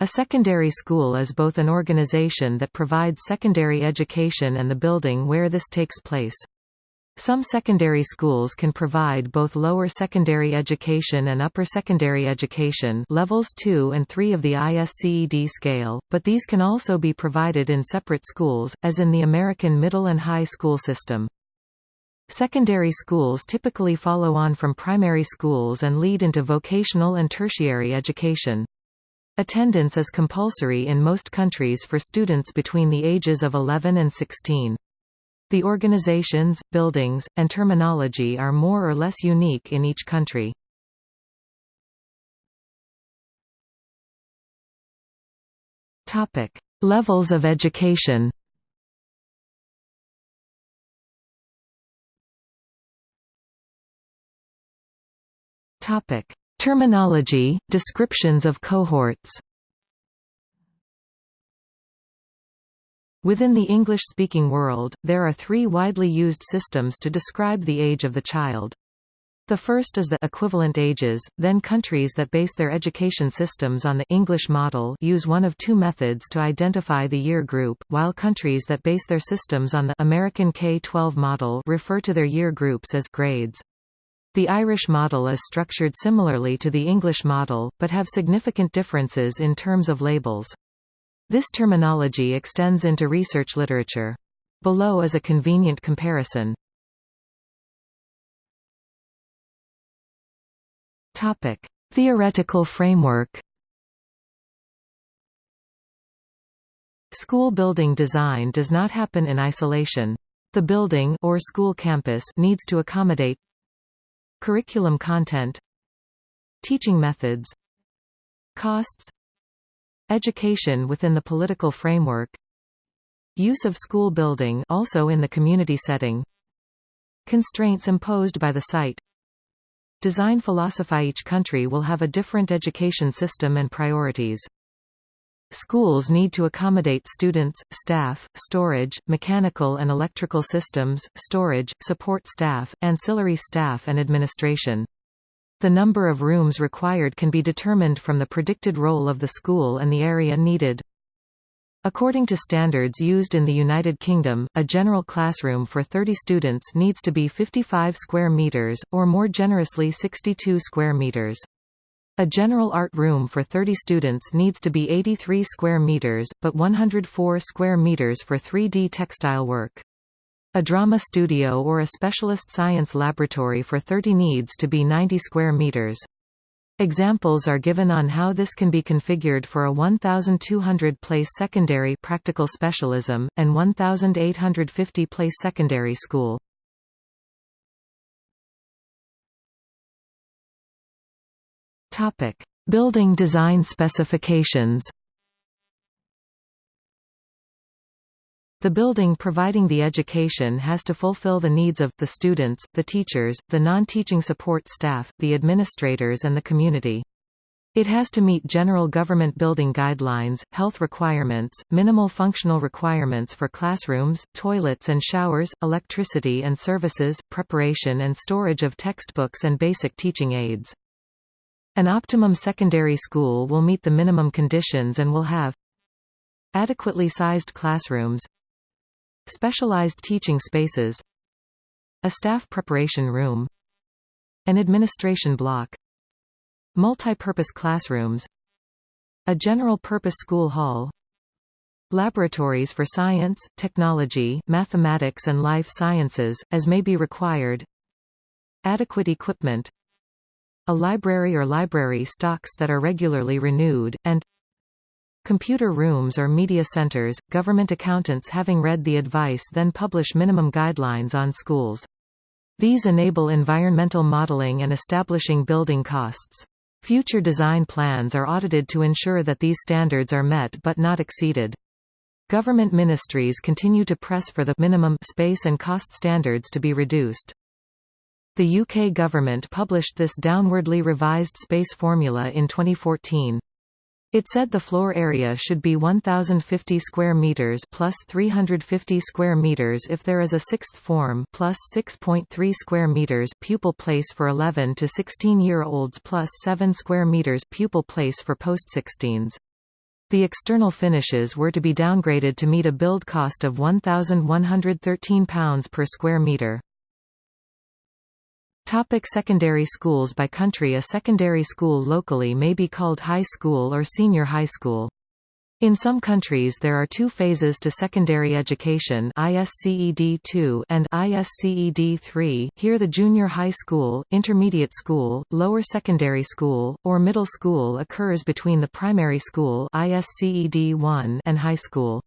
A secondary school is both an organization that provides secondary education and the building where this takes place. Some secondary schools can provide both lower secondary education and upper secondary education levels 2 and 3 of the ISCED scale, but these can also be provided in separate schools, as in the American middle and high school system. Secondary schools typically follow on from primary schools and lead into vocational and tertiary education. Attendance is compulsory in most countries for students between the ages of 11 and 16. The organizations, buildings, and terminology are more or less unique in each country. Topic: Levels of education. Topic: Terminology, descriptions of cohorts Within the English-speaking world, there are three widely used systems to describe the age of the child. The first is the equivalent ages, then countries that base their education systems on the English model use one of two methods to identify the year group, while countries that base their systems on the American K-12 model refer to their year groups as grades. The Irish model is structured similarly to the English model, but have significant differences in terms of labels. This terminology extends into research literature. Below is a convenient comparison. Topic: Theoretical framework. School building design does not happen in isolation. The building or school campus needs to accommodate Curriculum content Teaching methods Costs Education within the political framework Use of school building also in the community setting Constraints imposed by the site Design philosophy Each country will have a different education system and priorities. Schools need to accommodate students, staff, storage, mechanical and electrical systems, storage, support staff, ancillary staff and administration. The number of rooms required can be determined from the predicted role of the school and the area needed. According to standards used in the United Kingdom, a general classroom for 30 students needs to be 55 square meters, or more generously 62 square meters. A general art room for 30 students needs to be 83 square meters, but 104 square meters for 3D textile work. A drama studio or a specialist science laboratory for 30 needs to be 90 square meters. Examples are given on how this can be configured for a 1,200-place secondary practical specialism, and 1,850-place secondary school. Topic: Building design specifications. The building providing the education has to fulfill the needs of the students, the teachers, the non-teaching support staff, the administrators and the community. It has to meet general government building guidelines, health requirements, minimal functional requirements for classrooms, toilets and showers, electricity and services, preparation and storage of textbooks and basic teaching aids. An optimum secondary school will meet the minimum conditions and will have adequately sized classrooms specialized teaching spaces a staff preparation room an administration block multi-purpose classrooms a general-purpose school hall laboratories for science, technology, mathematics and life sciences, as may be required adequate equipment a library or library stocks that are regularly renewed, and Computer rooms or media centers, government accountants having read the advice then publish minimum guidelines on schools. These enable environmental modeling and establishing building costs. Future design plans are audited to ensure that these standards are met but not exceeded. Government ministries continue to press for the minimum space and cost standards to be reduced. The UK government published this downwardly revised space formula in 2014. It said the floor area should be 1050 square meters plus 350 square meters if there is a sixth form plus 6.3 square meters pupil place for 11 to 16 year olds plus 7 square meters pupil place for post-16s. The external finishes were to be downgraded to meet a build cost of £1,113 per square metre. Topic secondary schools By country A secondary school locally may be called high school or senior high school. In some countries there are two phases to secondary education ISCED 2 and ISCED 3 here the junior high school, intermediate school, lower secondary school, or middle school occurs between the primary school ISCED 1 and high school.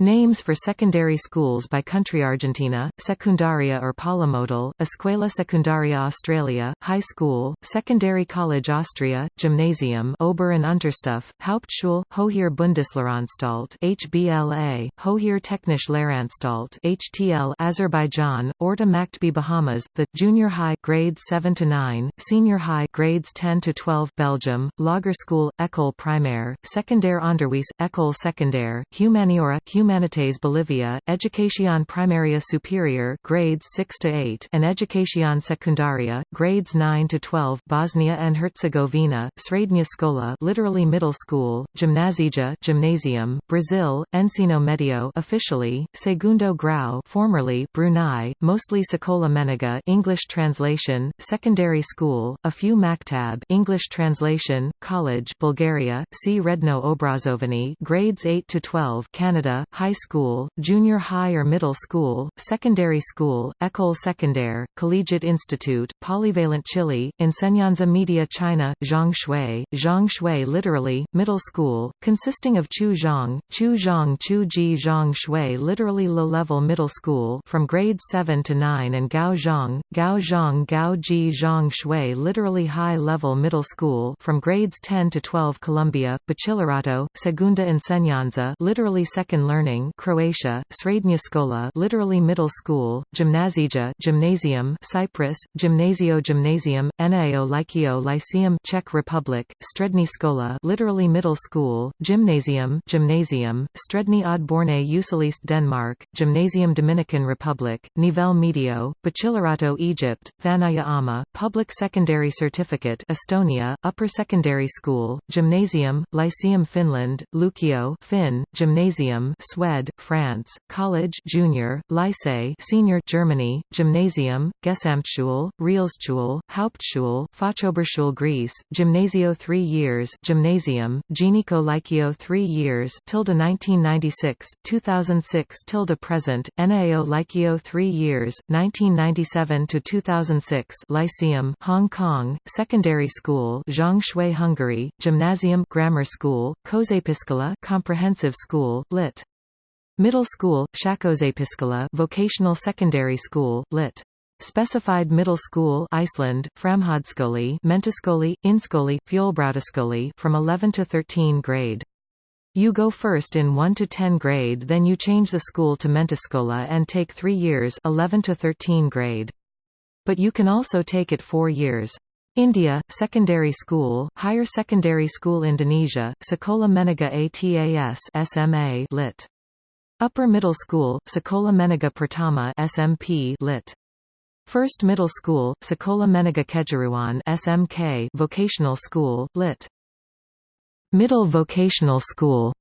Names for secondary schools by country Argentina, Secundaria or Polimodal, Escuela Secundaria Australia, High School, Secondary College Austria, Gymnasium Ober- and Unterstufe, Hauptschule, Hoher Bundeslehranstalt HBLA, Hoher Technische Lehranstalt HTL Azerbaijan, Orta Maktbi Bahamas, the, Junior High grades 7 to 9, Senior High grades 10 to 12 Belgium, Lagere school, École Primaire, Secondaire Onderwijs, École Secondaire, Humaniora, Humanités Bolivia, Educación Primaria Superior grades 6 to 8 and Educación Secundaria grades 9 to 12 Bosnia and Herzegovina, Srednja Škola literally middle school, Gimnazija gymnasium, Brazil, Ensino Medio officially, Segundo Grau formerly Brunei, mostly Sekolah Menengah English translation, secondary school, a few Maktab English translation, college Bulgaria, see Redno Obrazovani grades 8 to 12 Canada, high school, junior high or middle school, secondary school, école secondaire, collegiate institute, polyvalent Chile, Enseñanza Media China, Zhongshui, Zhongshui literally, middle school, consisting of Chu Zhong, Chu Zhong Chu Ji Zhong Shui literally low-level middle school from grades 7 to 9 and Gao Zhong, Gao Zhong Gao Ji Zhong Shui literally high-level middle school from grades 10 to 12 Colombia, Bachillerato, Segunda Enseñanza literally second learning learning Croatia, Srednja Škola literally middle school, Gimnazija gymnasium Cyprus, Gymnasio Gymnasium, Nao Lyceum Czech Republic, Strední Škola literally middle school, Gymnasium gymnasium, Strední odborné učiliště Denmark, Gymnasium Dominican Republic, Nivel Medio, Bachillerato Egypt, Thanaya Ama, Public Secondary Certificate Estonia, Upper Secondary School, Gymnasium, Lyceum Finland, Lukio Finn, Gymnasium Swed, France, College Junior, Lycée Senior Germany, Gymnasium, Gesamtschule, Realschule, Hauptschule, Fachoberschule Greece, Gymnasio 3 years, Gymnasium, Genico Lykio 3 years tilde 1996, 2006 tilde present, NAO Lykio 3 years, 1997 to 2006 Lyceum, Hong Kong, Secondary School, Zhongshui Hungary, Gymnasium Grammar School, Kozepiskola Comprehensive School, Lit. Middle school, Shakozepiskola vocational secondary school, lit. Specified middle school Iceland, Framhaldsskole Mentaskole, Innskole, Fjolbrautaskole from 11 to 13 grade. You go first in 1 to 10 grade then you change the school to Mentaskola and take 3 years 11 to 13 grade. But you can also take it 4 years. India, secondary school, higher secondary school Indonesia, Sekolah Menengah Atas SMA lit. Upper Middle School, Sekolah Menengah Pertama SMP lit. First Middle School, Sekolah Menengah Kejuruan SMK Vocational School, lit. Middle Vocational School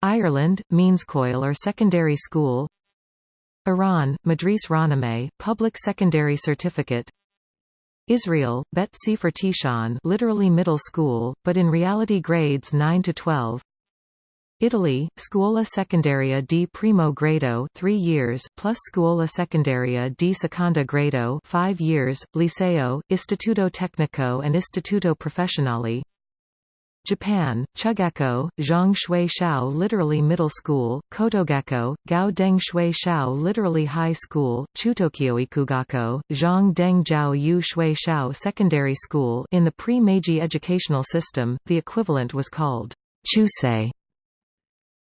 Ireland, Meanscoil or Secondary School Iran, Madris Raname, Public Secondary Certificate Israel, Bet Sefer Tishan literally middle school, but in reality grades 9 to 12 Italy, Scuola Secondaria di Primo Grado 3 years, plus Scuola Secondaria di Seconda Grado 5 years, Liceo, Istituto Tecnico and Istituto Professionale Japan, Chugako, Zhang Shui Shao literally middle school, Kotogako, Gao Deng Shui Shao literally high school, Chutokyoikugako, Zhang Deng Jiao Yu Shui Shao secondary school in the pre-Meiji educational system, the equivalent was called Chusei.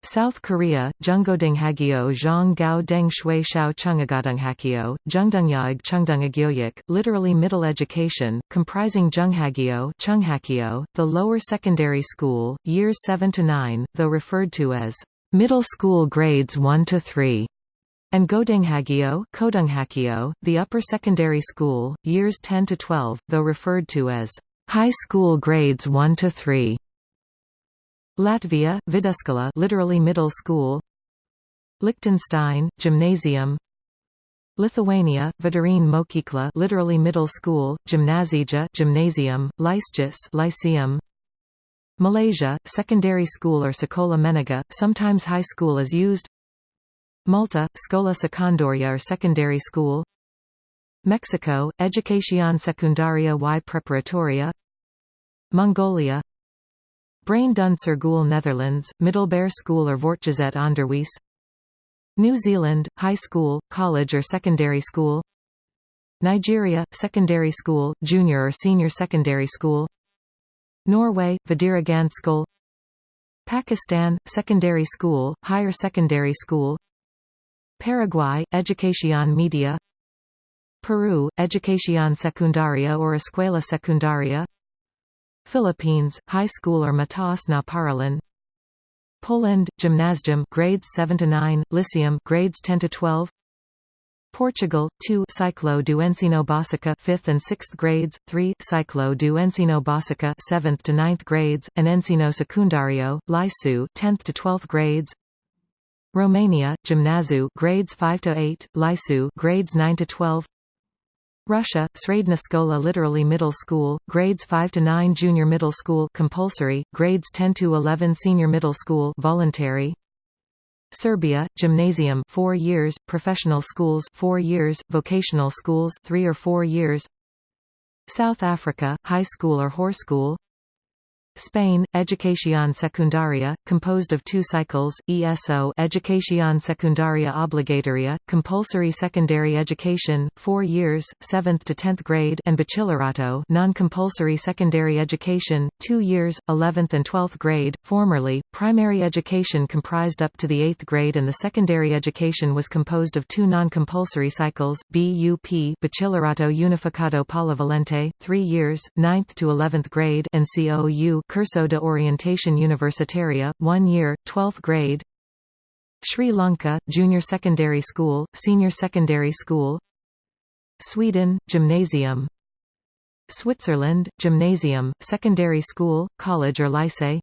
South Korea, Junggodonghagyo Zhang Gao Deng Shui Shao Chungagodonghakyo, Jungdungyag Chungdungagyoyik, literally middle education, comprising Junghagyo Chunghakyo, the lower secondary school, years 7 to 9, though referred to as middle school grades 1 to 3, and Godonghagyo Kodunghakyo, the upper secondary school, years 10 to 12, though referred to as high school grades 1 to 3. Latvia, Vidusskola literally middle school. Liechtenstein, gymnasium. Lithuania, Vidurinė mokykla literally middle school, gimnazija gymnasium, Lyceus lyceum. Malaysia, secondary school or sekolah menengah, sometimes high school is used. Malta, Sekolah Secondaria or secondary school. Mexico, Educación Secundaria y Preparatoria. Mongolia Brein doen School Netherlands, Middelbare School or Voortgezet Onderwijs New Zealand, high school, college or secondary school Nigeria, secondary school, junior or senior secondary school Norway, Videregående skole Pakistan, secondary school, higher secondary school Paraguay, Educación Media Peru, Educación Secundaria or Escuela Secundaria Philippines, high school or Mataas na Paaralan Poland, Gymnasium grades 7 to 9, Lyceum grades 10 to 12 Portugal, 2 Ciclo do Ensino Básico 5th and 6th grades, 3 Ciclo do Ensino Básico 7th to 9th grades, and Ensino Secundario, Liceu 10th to 12th grades. Romania, Gimnaziu grades 5 to 8, Liceu grades 9 to 12. Russia, Sredna Skola literally middle school, grades 5 to 9 junior middle school compulsory, grades 10 to 11 senior middle school voluntary. Serbia, gymnasium 4 years, professional schools 4 years, vocational schools 3 or 4 years. South Africa, high school or Hoërskool. Spain, Educación Secundaria, composed of two cycles, ESO Educación Secundaria Obligatoria, compulsory secondary education, 4 years, 7th to 10th grade and Bachillerato non-compulsory secondary education, 2 years, 11th and 12th grade. Formerly, primary education comprised up to the 8th grade and the secondary education was composed of two non-compulsory cycles, BUP Bachillerato Unificado Polivalente, 3 years, 9th to 11th grade and COU Curso de Orientación Universitaria, 1 year, 12th grade. Sri Lanka, Junior Secondary School, Senior Secondary School. Sweden, Gymnasium. Switzerland, Gymnasium, Secondary School, College or Lycée.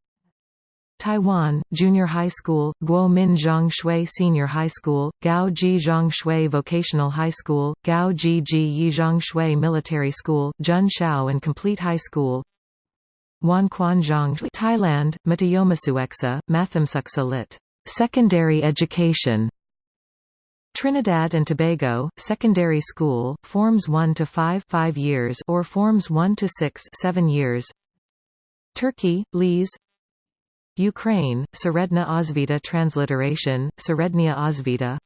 Taiwan, Junior High School, Guo Min Zhang Shui Senior High School, Gao Ji Zhang Shui Vocational High School, Gao Ji Ji Yi Zhang Shui Military School, Jun Shao and Complete High School Wan Quan Zhang Thailand, Matayomasueksa, Mathamsuksa lit. Secondary education Trinidad and Tobago, secondary school, forms 1 to 5 5 years or forms 1 to 6 7 years. Turkey, Lees Ukraine, Seredna Osvita transliteration, Serednia Osvita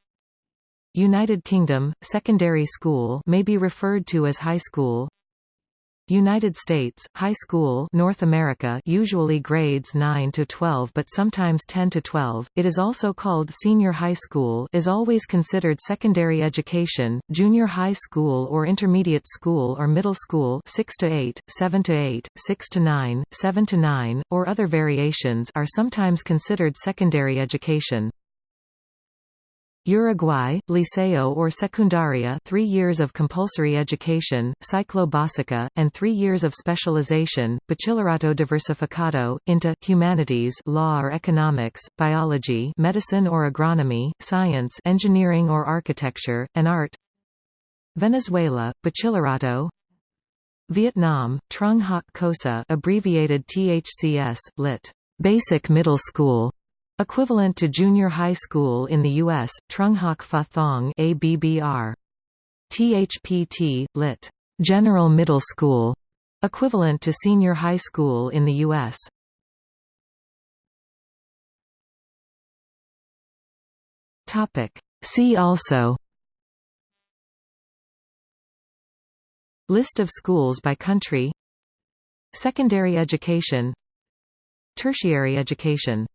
United Kingdom, secondary school may be referred to as high school United States, high school North America usually grades 9 to 12 but sometimes 10 to 12. It is also called senior high school is always considered secondary education, junior high school or intermediate school or middle school 6 to 8, 7 to 8, 6 to 9, 7 to 9, or other variations are sometimes considered secondary education. Uruguay, Liceo or Secundaria 3 years of compulsory education, Ciclo Básica, and 3 years of specialization, Bachillerato Diversificado, into, humanities law or economics, biology medicine or agronomy, science engineering or architecture, and art. Venezuela, Bachillerato Vietnam, Trung Hoc Cosa abbreviated THCS, lit. Basic Middle School Equivalent to junior high school in the U.S., Trung Hoc Pha Thong ABBR. THPT, lit. General Middle School, equivalent to senior high school in the U.S. See also List of schools by country Secondary education Tertiary education